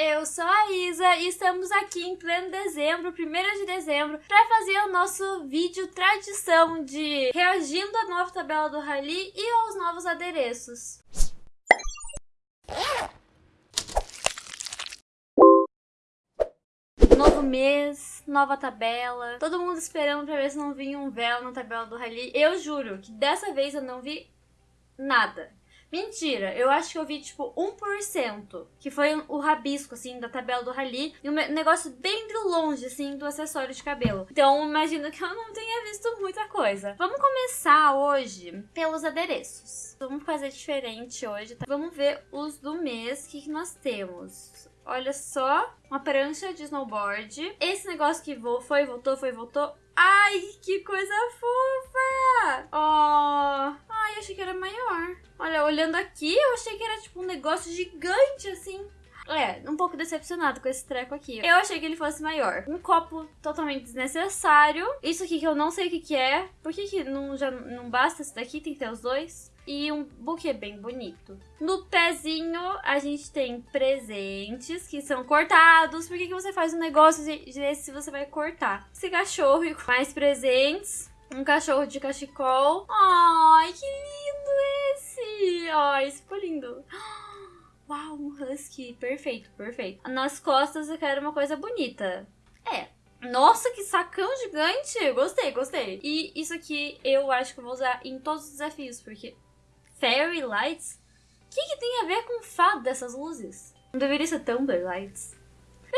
Eu sou a Isa e estamos aqui em pleno dezembro, 1 de dezembro, para fazer o nosso vídeo tradição de reagindo à nova tabela do Rally e aos novos adereços. Novo mês, nova tabela, todo mundo esperando pra ver se não vinha um véu na tabela do Rally. Eu juro que dessa vez eu não vi nada. Mentira, eu acho que eu vi tipo 1%, que foi o rabisco, assim, da tabela do Rally, e um negócio bem de longe, assim, do acessório de cabelo. Então, imagino que eu não tenha visto muita coisa. Vamos começar hoje pelos adereços. Vamos fazer diferente hoje, tá? Vamos ver os do mês, o que, que nós temos. Olha só, uma prancha de snowboard. Esse negócio que foi, voltou, foi, voltou. Ai, que coisa fofa! Ó, oh. ai, achei que era maior. Olha, olhando aqui, eu achei que era tipo um negócio gigante, assim. É, um pouco decepcionado com esse treco aqui. Eu achei que ele fosse maior. Um copo totalmente desnecessário. Isso aqui que eu não sei o que, que é. Por que, que não, já não basta esse daqui? Tem que ter os dois. E um buquê bem bonito. No pezinho, a gente tem presentes que são cortados. Por que, que você faz um negócio desse se você vai cortar? Esse cachorro e mais presentes. Um cachorro de cachecol. Ai, que lindo esse! Ai, esse ficou lindo. Uau, um husky. Perfeito, perfeito. Nas costas eu quero uma coisa bonita. É, nossa, que sacão gigante! Gostei, gostei. E isso aqui eu acho que eu vou usar em todos os desafios, porque Fairy Lights? O que, que tem a ver com fado dessas luzes? Não deveria ser Thunder Lights.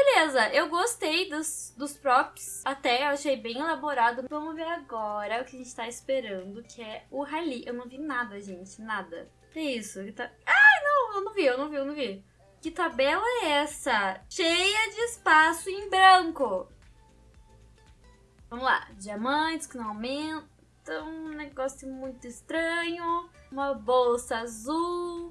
Beleza, eu gostei dos, dos props, até achei bem elaborado. Vamos ver agora o que a gente tá esperando, que é o rally. Eu não vi nada, gente, nada. Que isso? Que tá... Ai, não, eu não vi, eu não vi, eu não vi. Que tabela é essa? Cheia de espaço em branco. Vamos lá, diamantes que não aumentam, um negócio muito estranho, uma bolsa azul...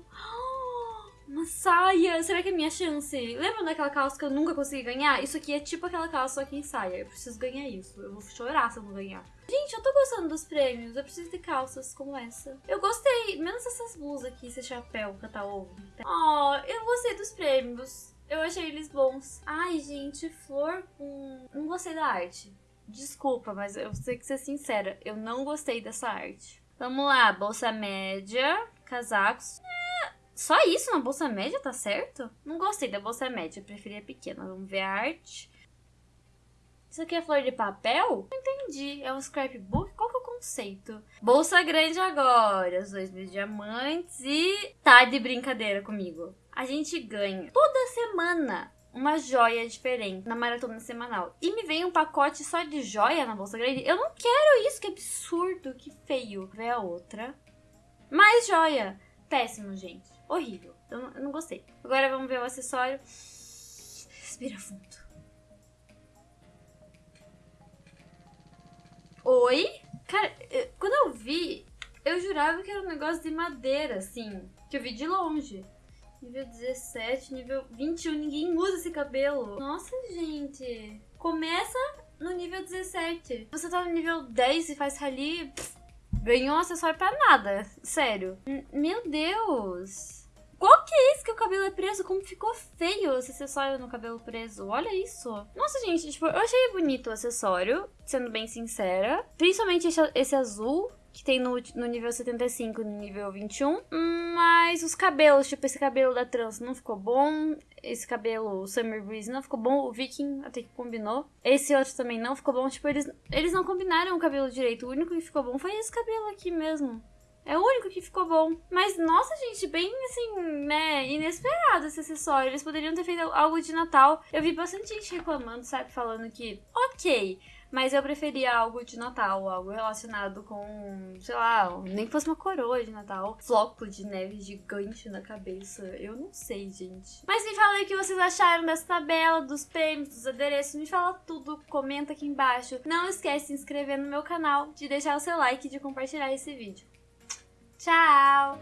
Uma saia! Será que é minha chance? Lembra daquela calça que eu nunca consegui ganhar? Isso aqui é tipo aquela calça só que em saia. Eu preciso ganhar isso. Eu vou chorar se eu não ganhar. Gente, eu tô gostando dos prêmios. Eu preciso de calças como essa. Eu gostei. Menos essas blusas aqui, esse chapéu cata-ovo. Oh, eu gostei dos prêmios. Eu achei eles bons. Ai, gente, flor com... Não gostei da arte. Desculpa, mas eu sei que ser sincera. Eu não gostei dessa arte. Vamos lá, bolsa média, casacos. Só isso na bolsa média, tá certo? Não gostei da bolsa média, preferi a pequena. Vamos ver a arte. Isso aqui é flor de papel? Não entendi. É um scrapbook? Qual que é o conceito? Bolsa grande agora. Os dois mil diamantes e... Tá de brincadeira comigo. A gente ganha toda semana uma joia diferente na maratona semanal. E me vem um pacote só de joia na bolsa grande. Eu não quero isso, que absurdo, que feio. Vê a outra. Mais joia. Péssimo, gente. Horrível. Eu não, eu não gostei. Agora vamos ver o acessório. Respira fundo. Oi? Cara, eu, quando eu vi, eu jurava que era um negócio de madeira, assim. Que eu vi de longe. Nível 17, nível 21, ninguém usa esse cabelo. Nossa, gente. Começa no nível 17. Você tá no nível 10 e faz rally... Pff, Ganhou um acessório pra nada. Sério. Meu Deus. Qual que é isso que o cabelo é preso? Como ficou feio esse acessório no cabelo preso. Olha isso. Nossa, gente, tipo, eu achei bonito o acessório, sendo bem sincera. Principalmente esse azul, que tem no, no nível 75 e no nível 21. Mas os cabelos, tipo, esse cabelo da trans não ficou bom. Esse cabelo Summer Breeze não ficou bom. O Viking até que combinou. Esse outro também não ficou bom. Tipo, eles, eles não combinaram o cabelo direito. O único que ficou bom foi esse cabelo aqui mesmo. É o único que ficou bom. Mas, nossa, gente, bem, assim, né, inesperado esse acessório. Eles poderiam ter feito algo de Natal. Eu vi bastante gente reclamando, sabe, falando que, ok, mas eu preferia algo de Natal, algo relacionado com, sei lá, nem que fosse uma coroa de Natal, floco de neve gigante na cabeça. Eu não sei, gente. Mas me fala aí o que vocês acharam dessa tabela, dos prêmios, dos adereços. Me fala tudo, comenta aqui embaixo. Não esquece de se inscrever no meu canal, de deixar o seu like e de compartilhar esse vídeo. Tchau!